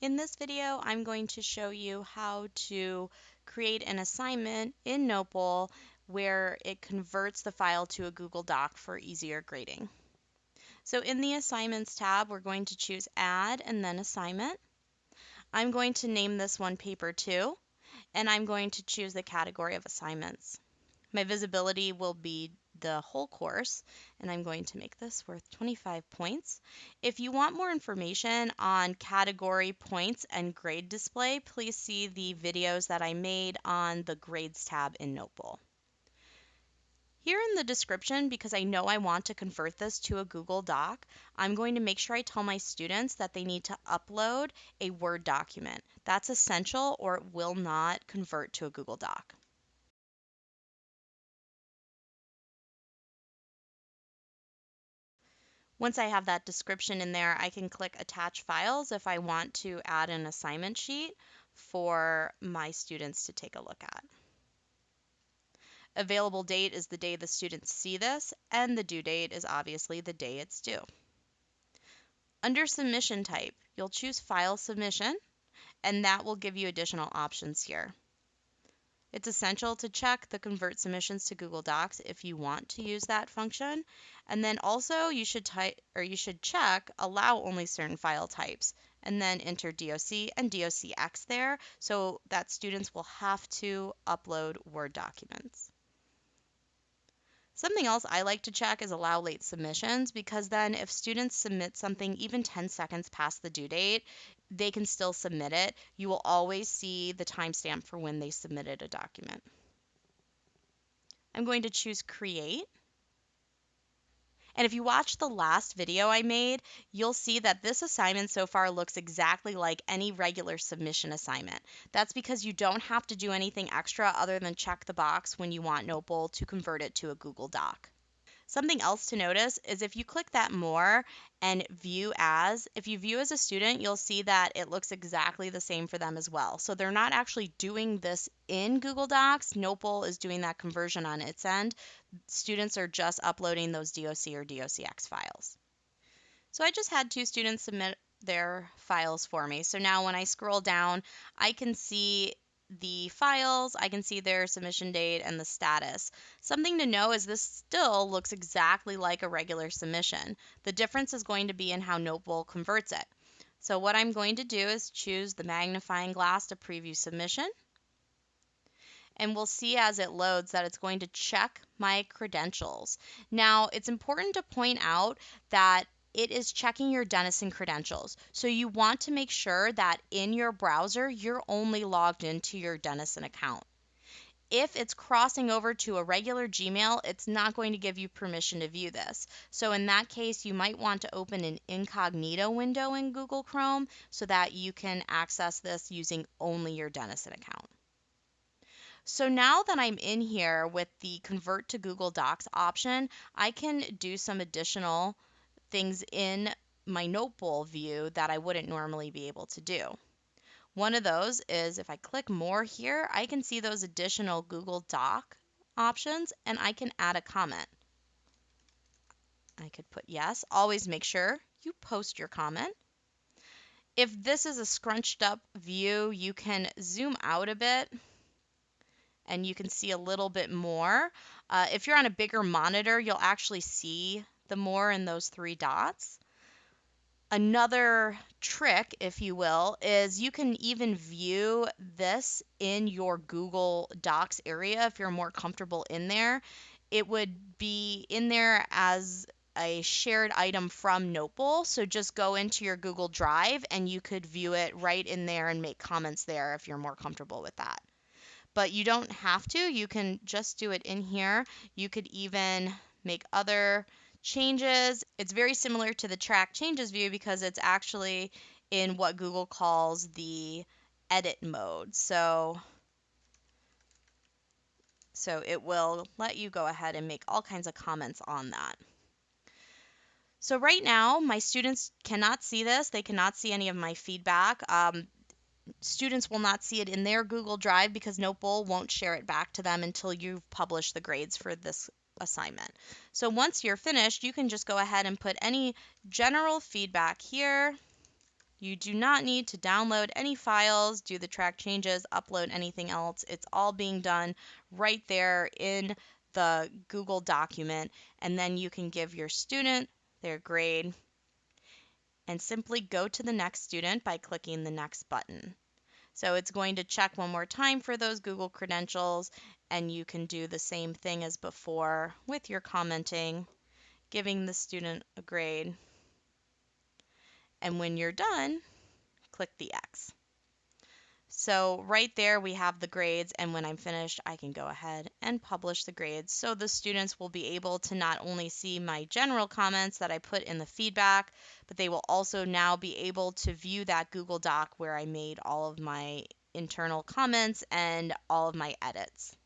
In this video, I'm going to show you how to create an assignment in Notebowl where it converts the file to a Google Doc for easier grading. So in the Assignments tab, we're going to choose Add and then Assignment. I'm going to name this one Paper 2, and I'm going to choose the category of assignments. My visibility will be the whole course, and I'm going to make this worth 25 points. If you want more information on category points and grade display, please see the videos that I made on the Grades tab in Notebowl. Here in the description, because I know I want to convert this to a Google Doc, I'm going to make sure I tell my students that they need to upload a Word document. That's essential or it will not convert to a Google Doc. Once I have that description in there, I can click Attach Files if I want to add an assignment sheet for my students to take a look at. Available date is the day the students see this, and the due date is obviously the day it's due. Under Submission Type, you'll choose File Submission, and that will give you additional options here. It's essential to check the convert submissions to Google Docs if you want to use that function. And then also you should type or you should check allow only certain file types and then enter DOC and DOCX there so that students will have to upload Word documents. Something else I like to check is allow late submissions because then if students submit something even 10 seconds past the due date, they can still submit it. You will always see the timestamp for when they submitted a document. I'm going to choose create. And if you watch the last video I made, you'll see that this assignment so far looks exactly like any regular submission assignment. That's because you don't have to do anything extra other than check the box when you want Notebowl to convert it to a Google Doc. Something else to notice is if you click that more and view as, if you view as a student, you'll see that it looks exactly the same for them as well. So they're not actually doing this in Google Docs. Notebowl is doing that conversion on its end. Students are just uploading those DOC or DOCX files. So I just had two students submit their files for me. So now when I scroll down, I can see the files, I can see their submission date and the status. Something to know is this still looks exactly like a regular submission. The difference is going to be in how Notebowl converts it. So what I'm going to do is choose the magnifying glass to preview submission. And we'll see as it loads that it's going to check my credentials. Now, it's important to point out that it is checking your Denison credentials. So you want to make sure that in your browser, you're only logged into your Denison account. If it's crossing over to a regular Gmail, it's not going to give you permission to view this. So in that case, you might want to open an incognito window in Google Chrome so that you can access this using only your Denison account. So now that I'm in here with the convert to Google Docs option, I can do some additional things in my Notebowl view that I wouldn't normally be able to do. One of those is if I click more here, I can see those additional Google Doc options and I can add a comment. I could put yes. Always make sure you post your comment. If this is a scrunched up view, you can zoom out a bit and you can see a little bit more. Uh, if you're on a bigger monitor, you'll actually see the more in those three dots. Another trick, if you will, is you can even view this in your Google Docs area if you're more comfortable in there. It would be in there as a shared item from Notebowl. So just go into your Google Drive and you could view it right in there and make comments there if you're more comfortable with that. But you don't have to, you can just do it in here. You could even make other changes. It's very similar to the track changes view because it's actually in what Google calls the edit mode. So, so it will let you go ahead and make all kinds of comments on that. So right now, my students cannot see this. They cannot see any of my feedback. Um, students will not see it in their Google Drive because Notebowl won't share it back to them until you've published the grades for this assignment. So once you're finished, you can just go ahead and put any general feedback here. You do not need to download any files, do the track changes, upload anything else. It's all being done right there in the Google document, and then you can give your student their grade and simply go to the next student by clicking the next button. So it's going to check one more time for those Google credentials, and you can do the same thing as before with your commenting, giving the student a grade. And when you're done, click the X. So right there we have the grades and when I'm finished I can go ahead and publish the grades so the students will be able to not only see my general comments that I put in the feedback but they will also now be able to view that Google Doc where I made all of my internal comments and all of my edits.